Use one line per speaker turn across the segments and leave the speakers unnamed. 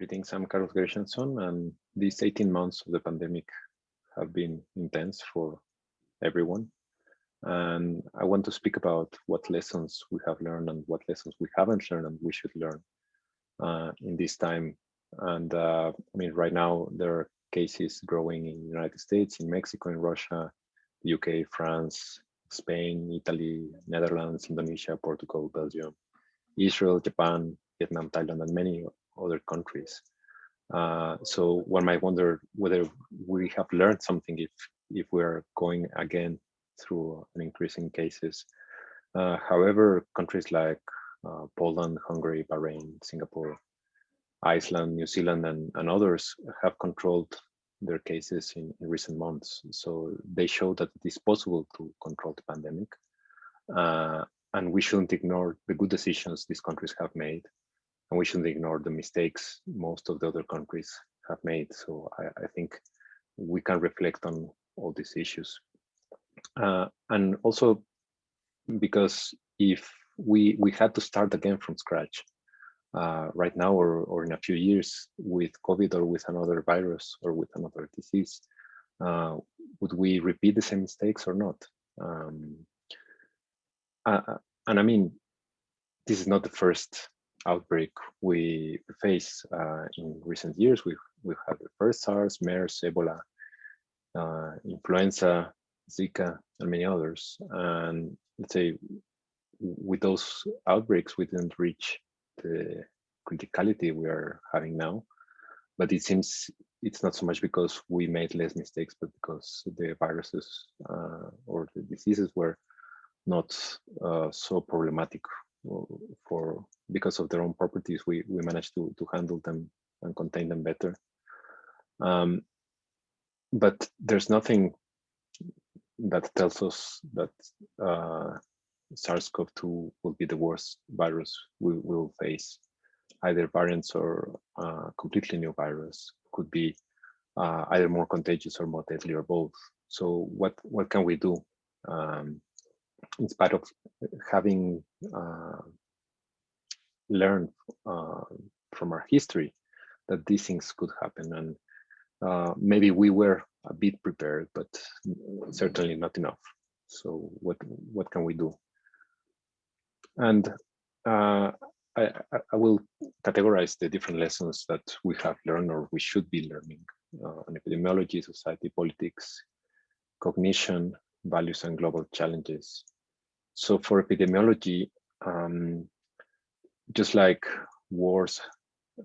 Greetings, I'm Carlos Gershenson, and these 18 months of the pandemic have been intense for everyone. And I want to speak about what lessons we have learned and what lessons we haven't learned and we should learn uh, in this time. And uh, I mean, right now there are cases growing in the United States, in Mexico, in Russia, UK, France, Spain, Italy, Netherlands, Indonesia, Portugal, Belgium, Israel, Japan, Vietnam, Thailand, and many other countries. Uh, so one might wonder whether we have learned something if if we're going again through an increase in cases. Uh, however, countries like uh, Poland, Hungary, Bahrain, Singapore, Iceland, New Zealand, and, and others have controlled their cases in, in, recent months. So they show that it is possible to control the pandemic. Uh, and we shouldn't ignore the good decisions these countries have made and we shouldn't ignore the mistakes most of the other countries have made. So I, I think we can reflect on all these issues. Uh, and also because if we we had to start again from scratch uh, right now or, or in a few years with COVID or with another virus or with another disease, uh, would we repeat the same mistakes or not? Um, uh, uh and I mean, this is not the first outbreak we face uh, in recent years. We've, we've had the first SARS, MERS, Ebola, uh, influenza, Zika, and many others. And let's say with those outbreaks, we didn't reach the criticality we are having now. But it seems it's not so much because we made less mistakes, but because the viruses uh, or the diseases were not uh, so problematic for because of their own properties, we, we managed to, to handle them and contain them better. Um, but there's nothing that tells us that uh, SARS-CoV-2 will be the worst virus we will face. Either variants or uh, completely new virus could be uh, either more contagious or more deadly or both. So what, what can we do? Um, in spite of having uh, learned uh, from our history that these things could happen. And uh, maybe we were a bit prepared but certainly not enough. So what what can we do? And uh, I, I, will categorize the different lessons that we have learned or we should be learning uh, on epidemiology, society, politics, cognition, values and global challenges. So for epidemiology, um, just like wars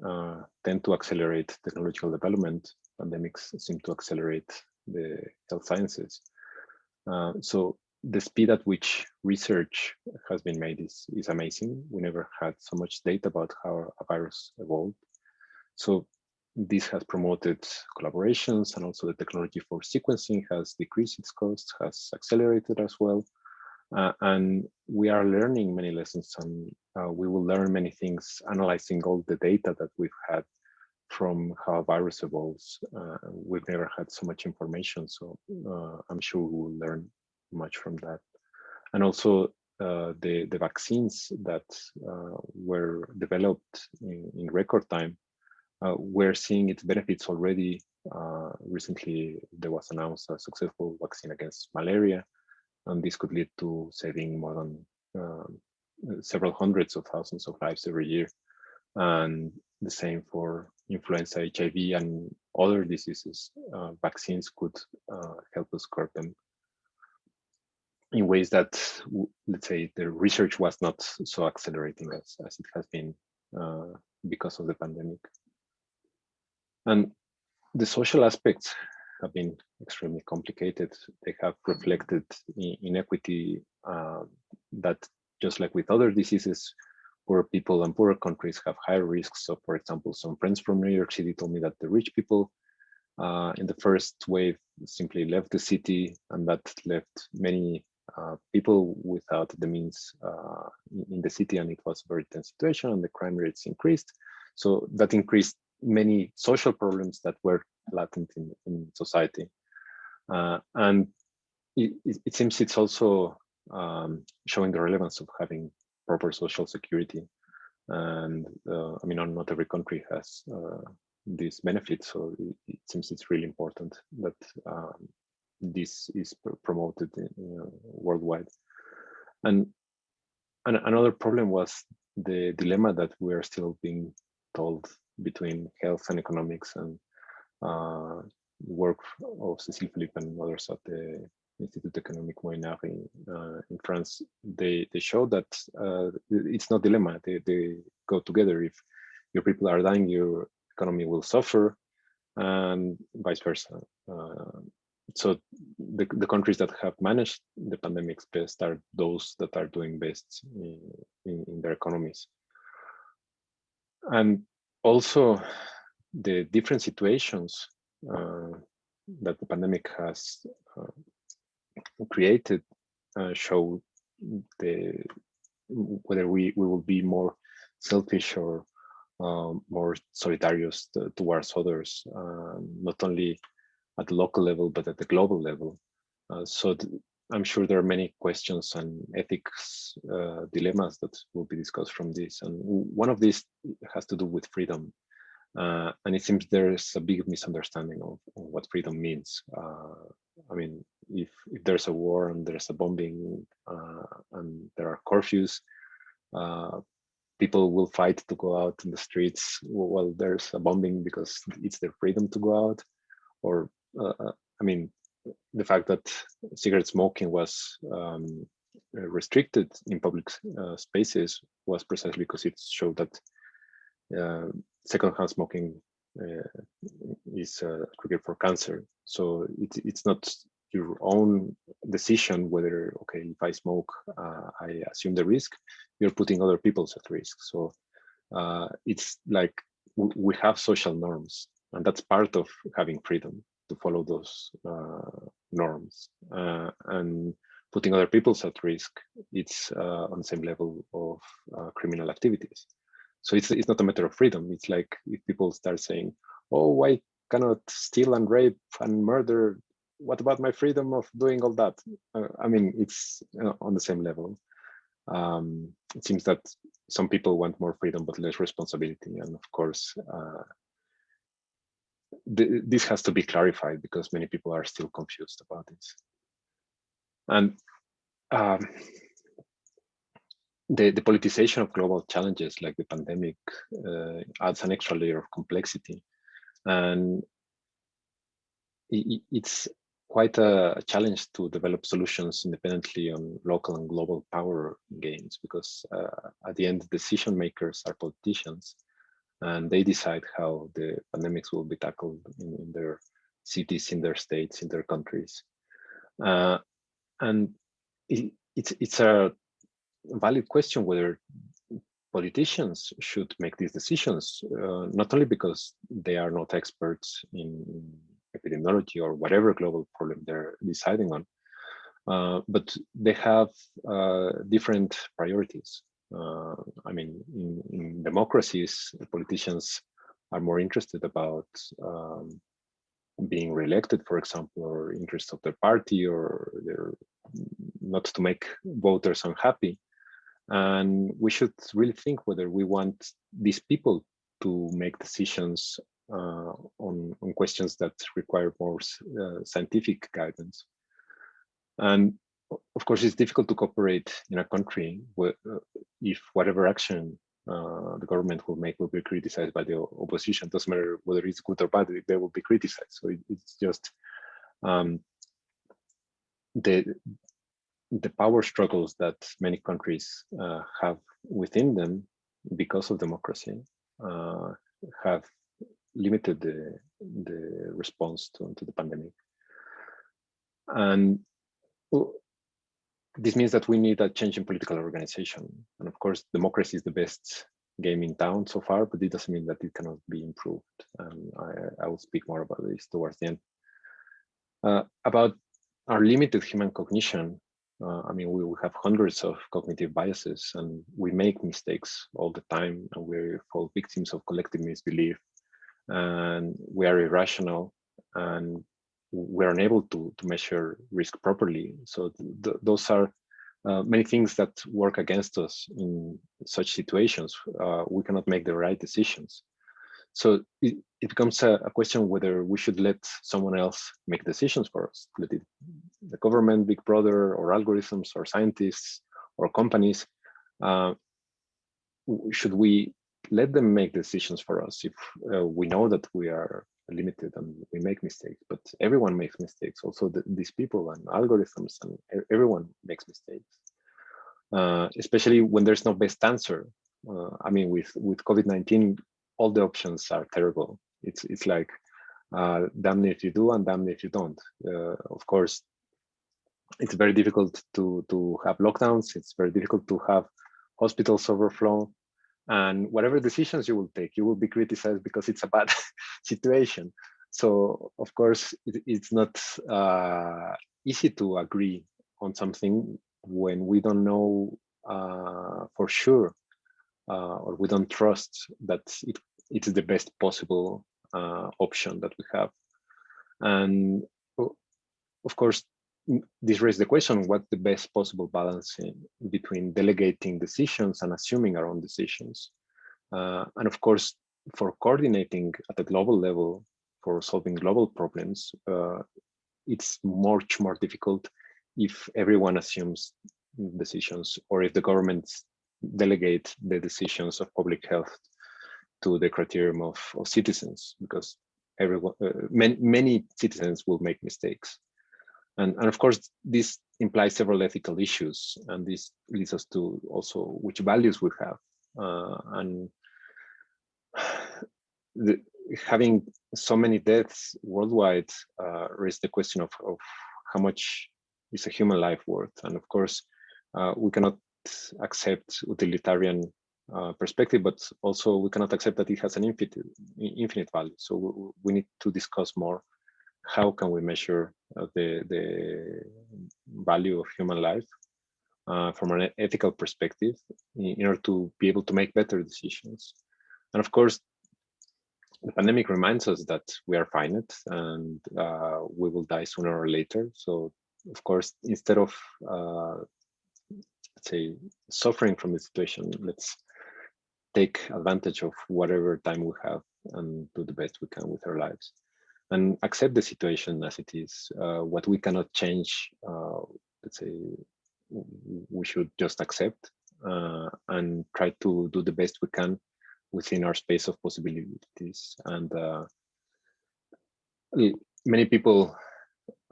uh, tend to accelerate technological development, pandemics seem to accelerate the health sciences. Uh, so the speed at which research has been made is, is amazing. We never had so much data about how a virus evolved. So this has promoted collaborations and also the technology for sequencing has decreased its costs, has accelerated as well. Uh, and we are learning many lessons and uh, we will learn many things analyzing all the data that we've had from how virus evolves. Uh, we've never had so much information, so uh, I'm sure we will learn much from that. And also uh, the, the vaccines that uh, were developed in, in record time we're seeing its benefits already. Recently, there was announced a successful vaccine against malaria, and this could lead to saving more than uh, several hundreds of thousands of lives every year. And the same for influenza, HIV, and other diseases. Uh, vaccines could uh, help us curb them in ways that, let's say, the research was not so accelerating as, as it has been uh, because of the pandemic. And the social aspects have been extremely complicated. They have reflected inequity uh, that just like with other diseases, poor people and poorer countries have higher risks. So for example, some friends from New York City told me that the rich people uh, in the first wave simply left the city and that left many uh, people without the means uh, in the city and it was a very tense situation and the crime rates increased. So that increased many social problems that were latent in, in society. Uh, and it, it, seems it's also um, showing the relevance of having proper social security. And uh, I mean, not every country has uh, these benefits, so it, it, seems it's really important that um, this is pr promoted in, worldwide. And, and another problem was the dilemma that we are still being told between health and economics and uh, work of Cécile Philippe and others at the Institut économique Molinari uh, in France, they they show that uh, it's not dilemma. They they go together. If your people are dying, your economy will suffer, and vice versa. Uh, so the the countries that have managed the pandemics best are those that are doing best in, in, in their economies. And also the different situations uh, that the pandemic has uh, created uh, show the whether we, we will be more selfish or um, more solidarious to, towards others, um, not only at the local level, but at the global level. Uh, so I'm sure there are many questions and ethics uh, dilemmas that will be discussed from this. And one of these has to do with freedom. Uh, and it seems there's a big misunderstanding of, of what freedom means. Uh, I mean, if, if there's a war and there's a bombing uh, and there are curfews, uh, people will fight to go out in the streets while there's a bombing because it's their freedom to go out. Or, uh, I mean, the fact that cigarette smoking was um, restricted in public spaces was precisely because it showed that uh, secondhand smoking uh, is a uh, trigger for cancer. So it, it's not your own decision whether, okay, if I smoke, uh, I assume the risk, you're putting other people's at risk. So uh, it's like we have social norms and that's part of having freedom to follow those uh, norms uh, and putting other people's at risk. It's on the same level of criminal activities. So it's, it's not a matter of freedom. It's like if people start saying, oh, I cannot steal and rape and murder. What about my freedom of doing all that? Uh, I mean, it's uh, on the same level. Um, it seems that some people want more freedom but less responsibility. And of course, uh, th this has to be clarified because many people are still confused about this. And um, the, the politicization of global challenges like the pandemic uh, adds an extra layer of complexity. And it, it's quite a challenge to develop solutions independently on local and global power gains because uh, at the end decision makers are politicians and they decide how the pandemics will be tackled in, in their cities, in their states, in their countries. Uh, and it, it's, it's a valid question whether politicians should make these decisions, uh, not only because they are not experts in epidemiology or whatever global problem they're deciding on, uh, but they have uh, different priorities. Uh, I mean, in, in, democracies, politicians are more interested about um, being reelected, for example, or interests of their party, or their not to make voters unhappy. And we should really think whether we want these people to make decisions uh, on, on questions that require more uh, scientific guidance. And of course, it's difficult to cooperate in a country where, uh, if whatever action uh, the government will make will be criticized by the opposition. Doesn't matter whether it's good or bad, they will be criticized. So it, it's just um, the the power struggles that many countries uh, have within them because of democracy uh, have limited the, the response to, to the pandemic. And this means that we need a change in political organization. And of course, democracy is the best game in town so far, but it doesn't mean that it cannot be improved. And I, I will speak more about this towards the end. Uh, about our limited human cognition, uh, I mean, we, we have hundreds of cognitive biases and we make mistakes all the time and we fall victims of collective misbelief and we are irrational and we're unable to, to measure risk properly. So th those are uh, many things that work against us in such situations. Uh, we cannot make the right decisions. So it, it becomes a, a, question whether we should let someone else make decisions for us, let it, the government, big brother, or algorithms, or scientists, or companies. Uh, should we let them make decisions for us if uh, we know that we are limited and we make mistakes, but everyone makes mistakes. Also the, these people and algorithms and everyone makes mistakes, uh, especially when there's no best answer. Uh, I mean, with, with COVID-19, all the options are terrible. It's, it's like, uh, damn if you do and damn if you don't. Uh, of course, it's very difficult to, to have lockdowns. It's very difficult to have hospitals overflow and whatever decisions you will take, you will be criticized because it's a bad situation. So of course, it, it's not uh, easy to agree on something when we don't know uh, for sure uh, or we don't trust that it, it is the best possible uh, option that we have. And of course, this raises the question, what's the best possible balance in, between delegating decisions and assuming our own decisions? Uh, and of course, for coordinating at a global level, for solving global problems, uh, it's much more difficult if everyone assumes decisions or if the governments delegate the decisions of public health to the criterion of, of citizens, because everyone, uh, many citizens will make mistakes. And, and of course, this implies several ethical issues, and this leads us to also which values we have. Uh, and the, having so many deaths worldwide uh, raises the question of, of how much is a human life worth. And of course, uh, we cannot accept utilitarian uh, perspective, but also we cannot accept that it has an infinite, infinite value. So we, we need to discuss more how can we measure uh, the, the value of human life uh, from an ethical perspective in order to be able to make better decisions. And of course, the pandemic reminds us that we are finite and uh, we will die sooner or later. So of course, instead of, uh, say, suffering from the situation, let's take advantage of whatever time we have and do the best we can with our lives and accept the situation as it is. Uh, what we cannot change, uh, let's say, we should just accept uh, and try to do the best we can within our space of possibilities. And uh, many people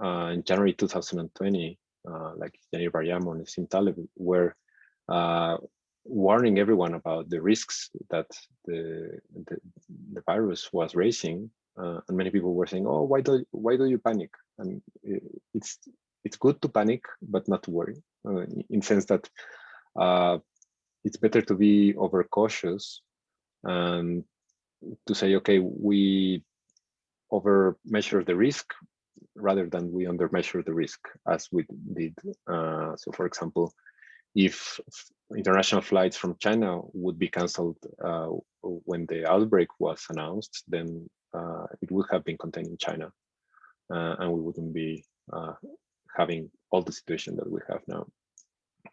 uh, in January 2020, uh, like Yaneer Bar-Yam and Sim Taleb, were warning everyone about the risks that the, the, the virus was raising uh, and many people were saying, "Oh, why do why do you panic?" And it's it's good to panic, but not to worry. Uh, in sense that uh, it's better to be overcautious and to say, "Okay, we over measure the risk rather than we under measure the risk as we did." Uh, so, for example, if international flights from China would be cancelled uh, when the outbreak was announced, then uh, it would have been contained in China, uh, and we wouldn't be uh, having all the situation that we have now.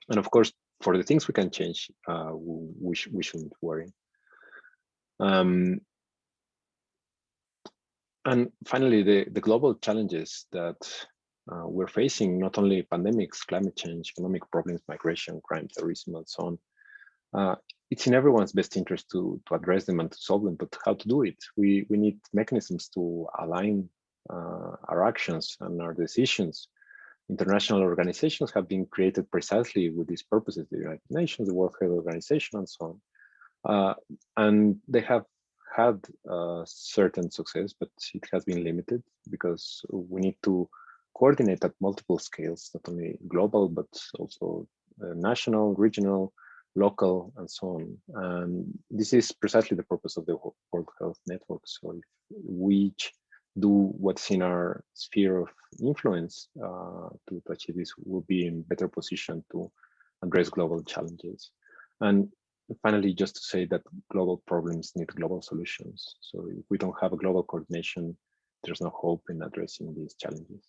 And of course, for the things we can change, we, we, sh we shouldn't worry. Um, and finally, the, the global challenges that uh, we're facing, not only pandemics, climate change, economic problems, migration, crime, terrorism, and so on, uh, it's in everyone's best interest to, to address them and to solve them, but how to do it? We, we need mechanisms to align uh, our actions and our decisions. International organizations have been created precisely with these purposes, the United Nations, the World Health Organization, and so on. Uh, and they have had uh, certain success, but it has been limited because we need to coordinate at multiple scales, not only global, but also uh, national, regional, local, and so on. And this is precisely the purpose of the World Health Network. So if we do what's in our sphere of influence uh, to, to achieve this, we'll be in better position to address global challenges. And finally, just to say that global problems need global solutions. So if we don't have a global coordination, there's no hope in addressing these challenges.